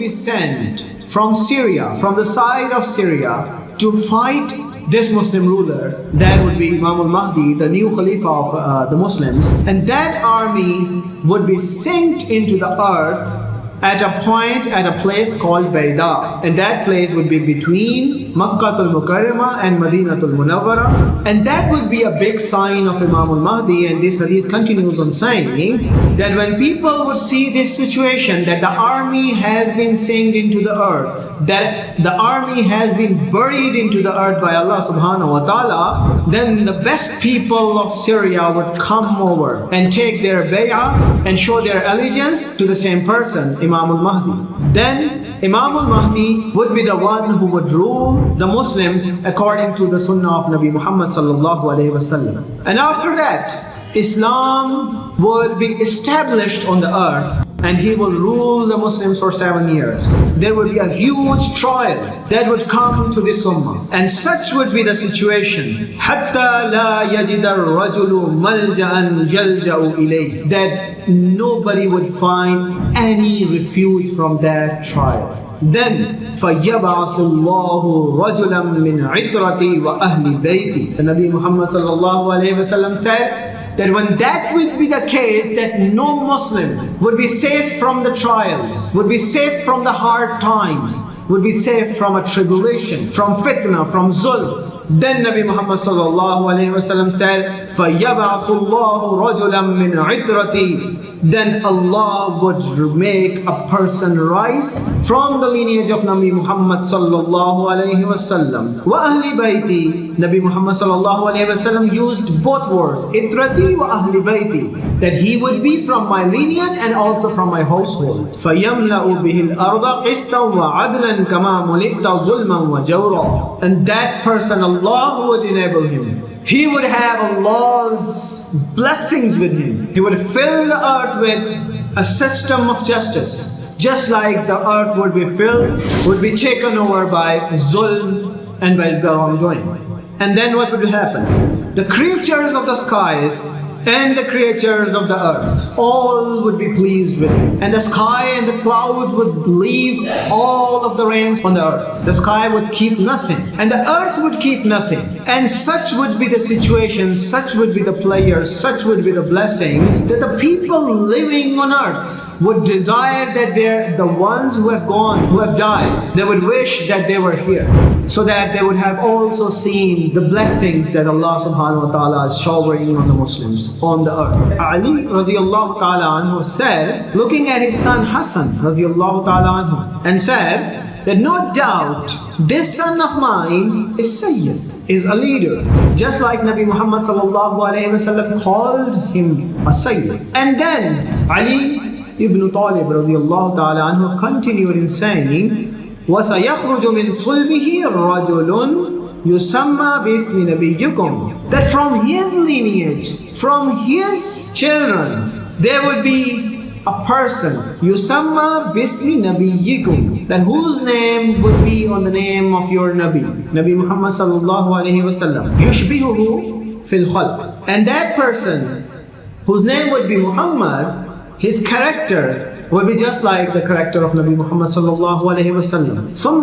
be sent from Syria, from the side of Syria, to fight this Muslim ruler, that would be Imam al-Mahdi, the new Khalifa of uh, the Muslims. And that army would be sent into the earth at a point, at a place called Baida. And that place would be between Makkah al-Mukarramah and Madinatul Munawwara. And that would be a big sign of Imam al-Mahdi. And this hadith continues on saying that when people would see this situation, that the army has been sent into the earth, that the army has been buried into the earth by Allah subhanahu wa ta'ala, then the best people of Syria would come over and take their bay'ah and show their allegiance to the same person, Imam al-Mahdi. Then Imam al-Mahdi would be the one who would rule the Muslims according to the sunnah of Nabi Muhammad sallallahu alayhi wasallam. And after that, Islam would be established on the earth and he will rule the Muslims for seven years. There will be a huge trial that would come to this ummah. And such would be the situation. That nobody would find any refuge from that trial then رَجُلًا مِنْ عِتْرَتِي وَأَهْلِ بَيْتِي The Nabi Muhammad wa sallam said, that when that would be the case, that no Muslim would be safe from the trials, would be safe from the hard times, would be safe from a tribulation, from fitna, from zulm. Then Nabi Muhammad sallallahu alayhi wa sallam said, فَيَبْعَثُ اللَّهُ رَجُلًا مِّنْ عِتْرَتِي Then Allah would make a person rise from the lineage of Nabi Muhammad sallallahu alayhi wasallam. وَأَهْلِ بَيْتِي Nabi Muhammad sallallahu alayhi wasallam used both words, إِطْرَتِي وَأَهْلِ بَيْتِي That he would be from my lineage and also from my household. فَيَمْلَأُ بِهِ الْأَرْضَ قِسْطًا وَعَدْلًا كَمَا مُلِئْتَ ظُلْمًا وَجَوْرًا And that person, Allah would enable him. He would have Allah's blessings with him. He would fill the earth with a system of justice. Just like the earth would be filled, would be taken over by zulm and by the wrongdoing. And then what would happen? The creatures of the skies and the creatures of the earth all would be pleased with him. And the sky and the clouds would leave all of the rains on the earth. The sky would keep nothing, and the earth would keep nothing. And such would be the situation, such would be the players, such would be the blessings that the people living on earth would desire that they're the ones who have gone, who have died, they would wish that they were here so that they would have also seen the blessings that Allah subhanahu wa ta'ala is showering on the Muslims on the earth. Ali radiallahu ta'ala anhu said, looking at his son Hassan radiallahu ta'ala anhu and said that no doubt this son of mine is Sayyid, is a leader. Just like Nabi Muhammad sallallahu alayhi wa sallam called him a Sayyid. And then Ali Ibn Talib radiallahu ta'ala anhu continued in saying, وَسَيَخْرُجُ مِنْ صُلْبِهِ رَجُلٌ Yusamma bismi nabiyukum. That from his lineage, from his children, there would be a person. Yusamma bismi nabiyukum. That whose name would be on the name of your Nabi. Nabi Muhammad sallallahu alayhi wa sallam. Yushbihuhu fil khalq. And that person, whose name would be Muhammad, his character will be just like the character of Nabi Muhammad sallallahu alayhi wa sallam. ثُمَّ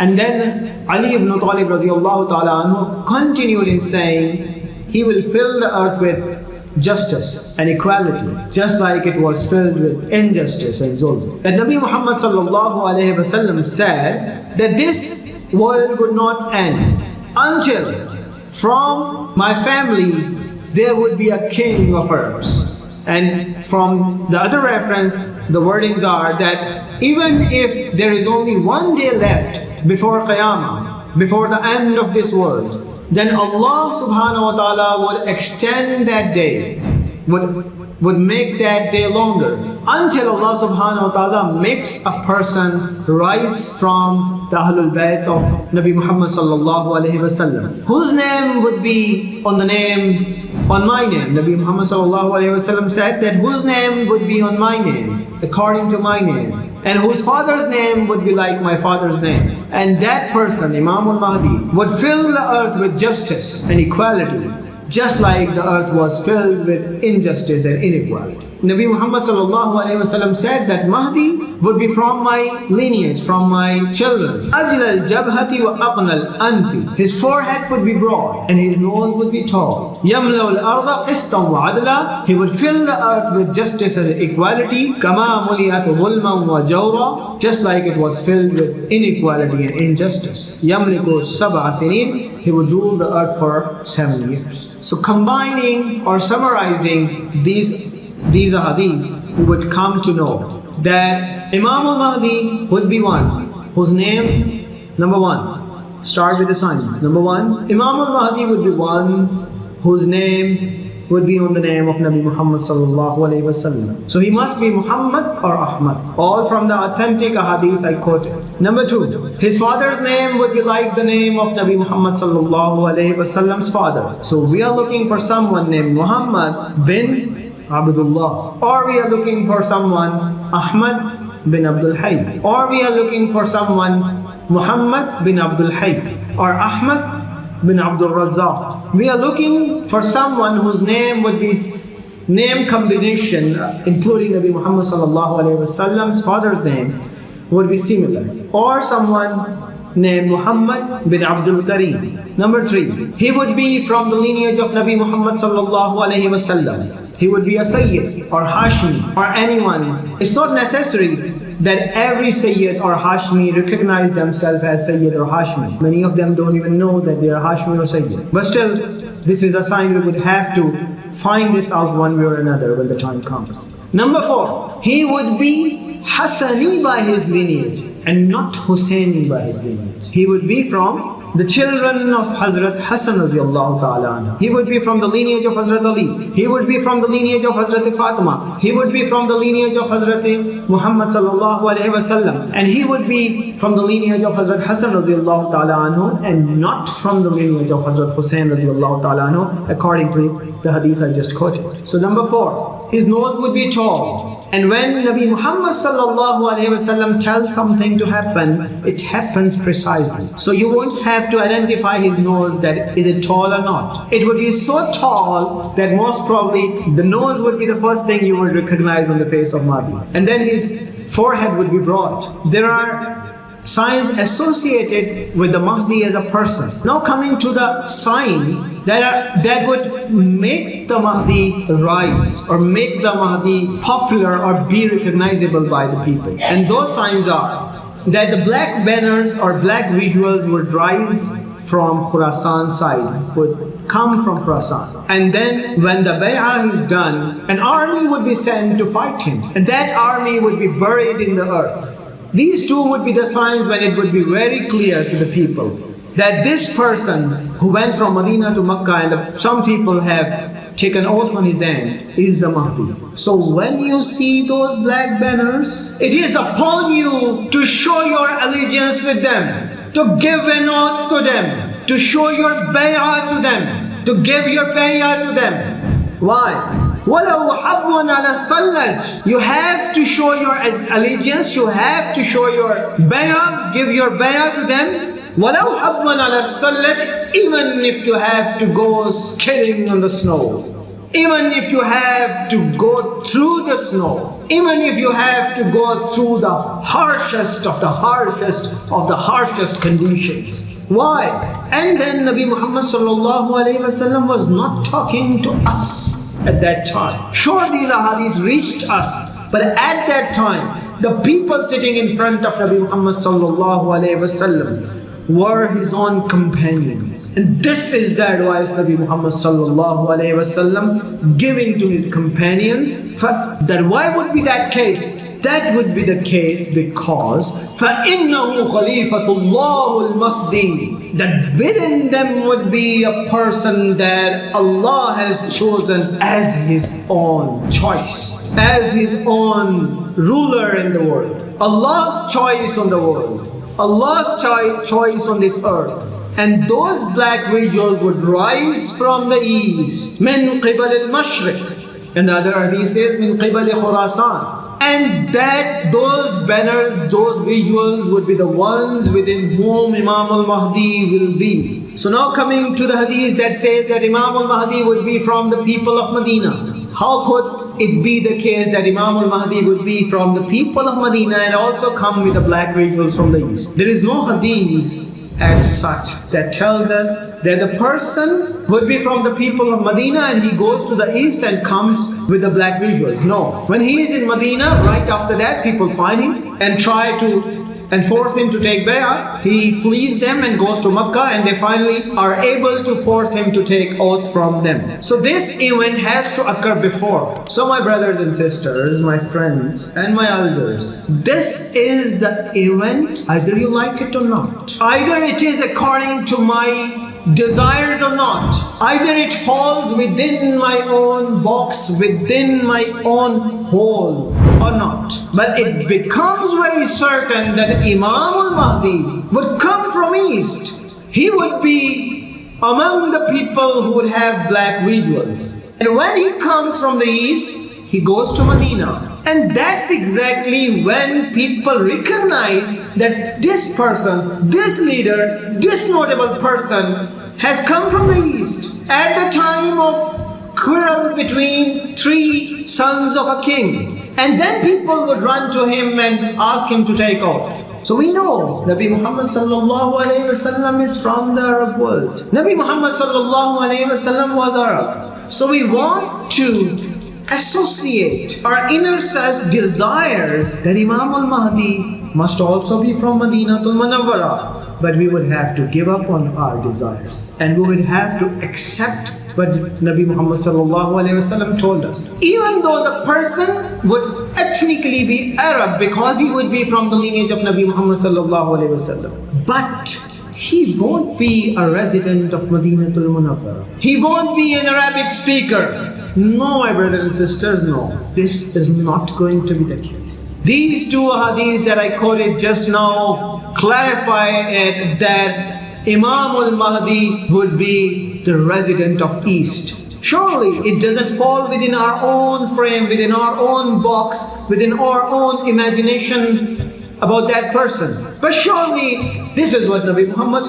And then Ali ibn Talib radiallahu ta'ala anhu continued in saying, he will fill the earth with justice and equality, just like it was filled with injustice and zulm. That Nabi Muhammad sallallahu alayhi wa said that this world would not end until from my family there would be a king of Arabs. And from the other reference, the wordings are that even if there is only one day left before Qiyamah, before the end of this world, then Allah subhanahu wa ta'ala would extend that day, would, would make that day longer until Allah subhanahu wa ta'ala makes a person rise from the Ahlul Bayt of Nabi Muhammad sallallahu alayhi wasallam, whose name would be on the name on my name. Nabi Muhammad said that whose name would be on my name, according to my name, and whose father's name would be like my father's name. And that person, Imam al-Mahdi, would fill the earth with justice and equality, just like the earth was filled with injustice and inequality. Nabi Muhammad said that Mahdi would be from my lineage, from my children. His forehead would be broad and his nose would be tall. He would fill the earth with justice and equality, just like it was filled with inequality and injustice he would rule the earth for seven years. So combining or summarizing these, these hadiths, we would come to know that Imam al-Mahdi would be one whose name, number one, start with the signs. Number one, Imam al-Mahdi would be one whose name would be on the name of Nabi Muhammad sallallahu alaihi wasallam. So he must be Muhammad or Ahmad. All from the authentic hadith I quoted. Number two, his father's name would be like the name of Nabi Muhammad sallallahu alaihi wasallam's father. So we are looking for someone named Muhammad bin Abdullah. Or we are looking for someone, Ahmad bin Abdul Hayy. Or we are looking for someone, Muhammad bin Abdul Hayy. Or Ahmad bin Abdul Razzaq. We are looking for someone whose name would be name combination, including Nabi Muhammad wasallam's father's name, would be similar. Or someone named Muhammad bin Abdul Karim. Number three, he would be from the lineage of Nabi Muhammad wasallam. He would be a Sayyid or Hashim or anyone. It's not necessary that every Sayyid or Hashmi recognize themselves as Sayyid or Hashmi. Many of them don't even know that they are Hashmi or Sayyid. But still, this is a sign we would have to find this out one way or another when the time comes. Number four, he would be Hassani by his lineage and not Husseini by his lineage. He would be from the children of Hazrat Hassan ta'ala He would be from the lineage of Hazrat Ali. He would be from the lineage of Hazrat Fatima. He would be from the lineage of Hazrat Muhammad sallallahu alayhi wasallam. And he would be from the lineage of Hazrat Hassan ta'ala and not from the lineage of Hazrat Hussein ta'ala according to the hadith I just quoted. So number four, his nose would be tall. And when Nabi Muhammad sallallahu alayhi wasallam tells something to happen, it happens precisely. So you won't have to identify his nose that is it tall or not. It would be so tall that most probably the nose would be the first thing you would recognize on the face of Mahdi. And then his forehead would be broad. There are signs associated with the Mahdi as a person. Now coming to the signs that are, that would make the Mahdi rise or make the Mahdi popular or be recognizable by the people. And those signs are that the black banners or black visuals would rise from Khurasan side, would come from Khurasan. And then when the bay'ah is done, an army would be sent to fight him. And that army would be buried in the earth. These two would be the signs when it would be very clear to the people that this person who went from Medina to Makkah and some people have taken oath on his hand is the Mahdi. So when you see those black banners, it is upon you to show your allegiance with them, to give an oath to them, to show your bay'ah to them, to give your bay'ah to them. Why? وَلَوْ حَبٌّ عَلَى الثَّلَّجِ You have to show your allegiance, you have to show your bay'ah, give your bay'ah to them. Walau ala sallat, even if you have to go skiing on the snow, even if you have to go through the snow, even if you have to go through the harshest of the harshest of the harshest conditions. Why? And then Nabi Muhammad was not talking to us at that time. Sure, these ahadis reached us, but at that time, the people sitting in front of Nabi Muhammad sallallahu alaihi wasallam were his own companions. And this is the advice Nabi Muhammad sallallahu alayhi wasallam giving to his companions. That why would be that case? That would be the case because فَإِنَّهُ خَلِيفَةُ اللَّهُ الْمَهْدِي That within them would be a person that Allah has chosen as His own choice, as His own ruler in the world. Allah's choice on the world, Allah's choice on this earth. And those black visuals would rise from the east. Min qibal al-mashriq. And the other Arabic says, Min qibal khurasan. And that those banners, those visuals would be the ones within whom Imam al-Mahdi will be. So now coming to the hadith that says that Imam al-Mahdi would be from the people of Medina. How could it be the case that Imam al-Mahdi would be from the people of Medina and also come with the black visuals from the east? There is no hadith as such that tells us that the person would be from the people of Medina and he goes to the east and comes with the black visuals. No. When he is in Medina, right after that, people find him and try to and force him to take bay'ah. He flees them and goes to Makkah and they finally are able to force him to take oath from them. So this event has to occur before. So my brothers and sisters, my friends and my elders, this is the event, either you like it or not. Either it is according to my desires or not. Either it falls within my own box, within my own hole or not. But it becomes very certain that Imam al-Mahdi would come from east. He would be among the people who would have black visuals. And when he comes from the east, he goes to Medina. And that's exactly when people recognize that this person, this leader, this notable person has come from the east at the time of quarrel between three sons of a king. And then people would run to him and ask him to take oath. So we know Nabi Muhammad sallallahu alayhi wasallam is from the Arab world. Nabi Muhammad sallallahu alayhi wasallam was Arab. So we want to associate our inner self desires that Imam al-Mahdi must also be from Madinatul Munawwara. But we would have to give up on our desires and we would have to accept what Nabi Muhammad told us. Even though the person would ethnically be Arab because he would be from the lineage of Nabi Muhammad but he won't be a resident of Madinatul Munawwara. He won't be an Arabic speaker. No, my brothers and sisters, no. This is not going to be the case. These two hadiths that I quoted just now clarify it that Imam al-Mahdi would be the resident of East. Surely it doesn't fall within our own frame, within our own box, within our own imagination about that person. But surely this is what Nabi Muhammad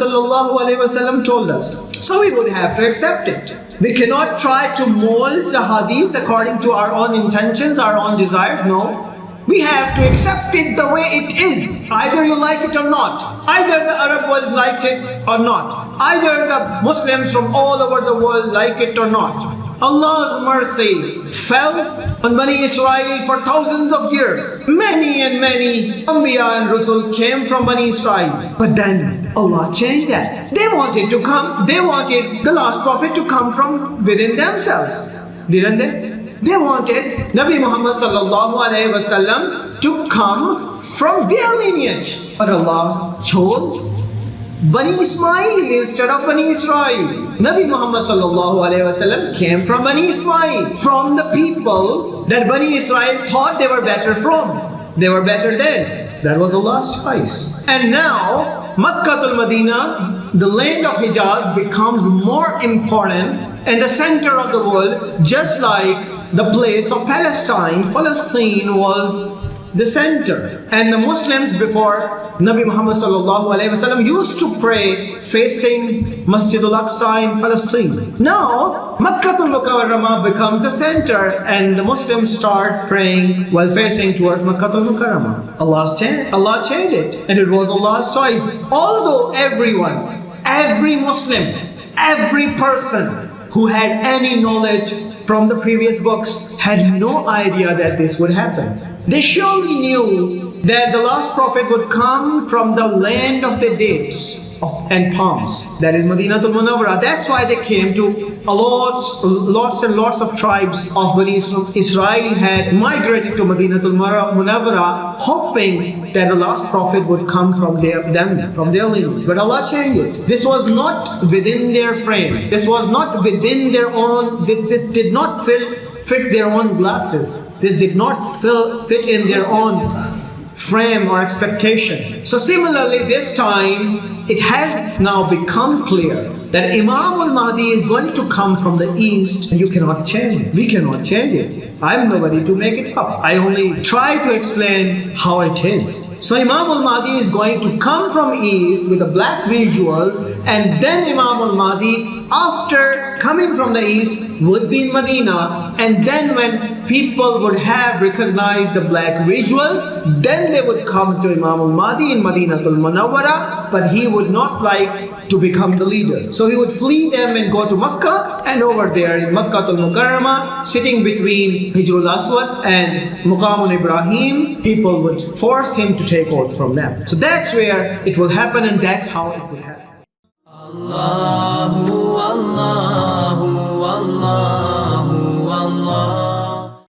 told us. So we would have to accept it. We cannot try to mold the hadith according to our own intentions, our own desires. No. We have to accept it the way it is. Either you like it or not. Either the Arab world likes it or not. Either the Muslims from all over the world like it or not. Allah's mercy fell on Bani Israel for thousands of years. Many and many Anbiya and Rasul came from Bani Israel. But then Allah changed that. They wanted to come, they wanted the last prophet to come from within themselves. Didn't they? They wanted Nabi Muhammad wasallam to come from their lineage. But Allah chose Bani Ismail instead of Bani Israel. Nabi Muhammad wasallam came from Bani Ismail, from the people that Bani Israel thought they were better from. They were better then. That was Allah's choice. And now, Makkah al-Madinah, the land of Hijaz becomes more important and the center of the world, just like the place of Palestine, Palestine was the center. And the Muslims before Nabi Muhammad wasallam used to pray facing Masjid al-Aqsa in Palestine. Now, Makkah al-Mukarramah becomes the center and the Muslims start praying while facing towards Makkah al-Mukarramah. Allah's changed, Allah changed it and it was Allah's choice. Although everyone, every Muslim, every person who had any knowledge from the previous books had no idea that this would happen. They surely knew that the last prophet would come from the land of the dates and palms. That is Madinatul Munawwara. That's why they came to lots, lots and lots of tribes of Bani Israel had migrated to Madinatul Munawwara hoping that the last prophet would come from their, them, from their lineage. But Allah changed it. This was not within their frame. This was not within their own, this, this did not fit, fit their own glasses. This did not fill, fit in their own frame or expectation. So similarly this time it has now become clear that Imam al Mahdi is going to come from the east, and you cannot change it. We cannot change it. I'm nobody to make it up. I only try to explain how it is. So Imam al-Mahdi is going to come from east with the black visuals and then Imam al-Mahdi after coming from the east would be in Medina and then when people would have recognized the black visuals then they would come to Imam al-Mahdi in Medina al-Munawwara but he would not like to become the leader. So he would flee them and go to Makkah and over there in Makkah al-Mukarramah sitting between Hijrul Aswad and Muqamun Ibrahim people would force him to take oath from them. So that's where it will happen and that's how it will happen. الله والله